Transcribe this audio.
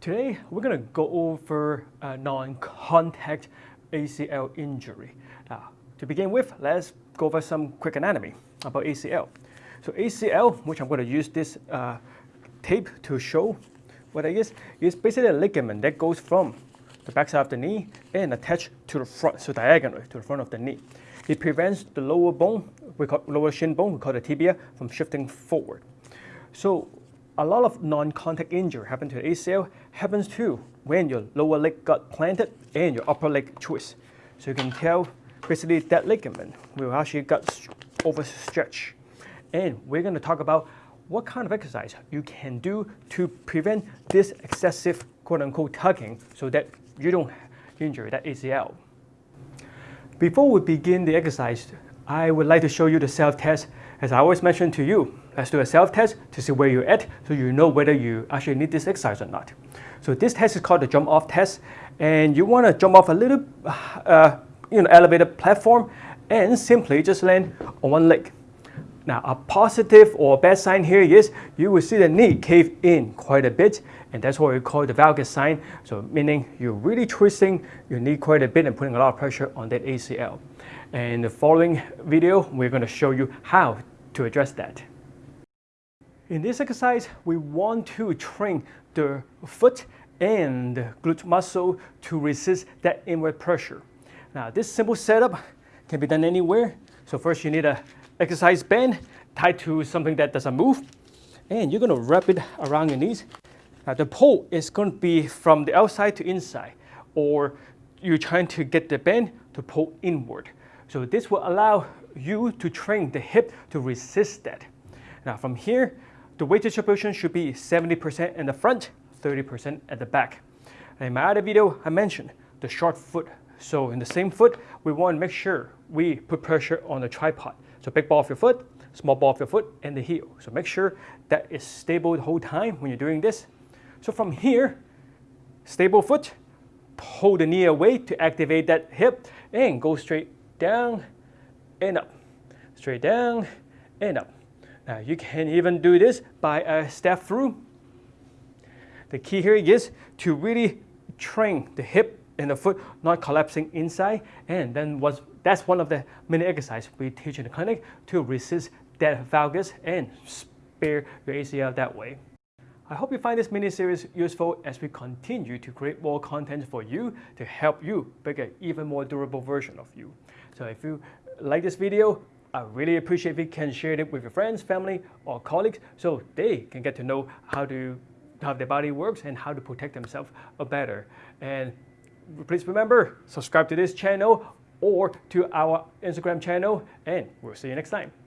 Today, we're going to go over a non-contact ACL injury. Now, to begin with, let's go over some quick anatomy about ACL. So ACL, which I'm going to use this uh, tape to show what it is, is basically a ligament that goes from the backside of the knee and attached to the front, so diagonally to the front of the knee. It prevents the lower bone, we call lower shin bone, we call the tibia, from shifting forward. So a lot of non-contact injury happen to the ACL happens too when your lower leg got planted and your upper leg twists. So you can tell basically that ligament will actually got overstretched. And we're going to talk about what kind of exercise you can do to prevent this excessive quote-unquote tugging so that you don't injure that ACL. Before we begin the exercise, I would like to show you the self-test as I always mention to you. Let's do a self-test to see where you're at so you know whether you actually need this exercise or not. So this test is called the jump off test and you want to jump off a little uh, you know, elevated platform and simply just land on one leg. Now a positive or bad sign here is you will see the knee cave in quite a bit and that's what we call the valgus sign. So meaning you're really twisting your knee quite a bit and putting a lot of pressure on that ACL. And the following video, we're going to show you how to address that. In this exercise, we want to train the foot and glute muscle to resist that inward pressure. Now, this simple setup can be done anywhere. So first you need a exercise band tied to something that doesn't move. And you're going to wrap it around your knees. Now, the pull is going to be from the outside to inside, or you're trying to get the band to pull inward. So this will allow you to train the hip to resist that. Now from here, the weight distribution should be 70% in the front, 30% at the back. And in my other video, I mentioned the short foot. So in the same foot, we want to make sure we put pressure on the tripod. So big ball of your foot, small ball of your foot, and the heel. So make sure that is stable the whole time when you're doing this. So from here, stable foot, pull the knee away to activate that hip, and go straight down and up straight down and up. Now you can even do this by a step through. The key here is to really train the hip and the foot not collapsing inside and then was, that's one of the many exercises we teach in the clinic to resist that valgus and spare your ACL that way. I hope you find this mini-series useful as we continue to create more content for you to help you make an even more durable version of you. So if you like this video, I really appreciate if you can share it with your friends, family, or colleagues so they can get to know how to how their body works and how to protect themselves better. And please remember, subscribe to this channel or to our Instagram channel, and we'll see you next time.